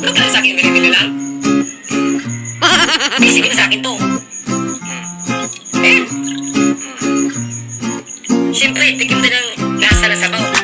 Minsan sa akin binibili lang. Bisipin sa akin to. Eh. Siyempre, tikim din ang lasa ng sabaw.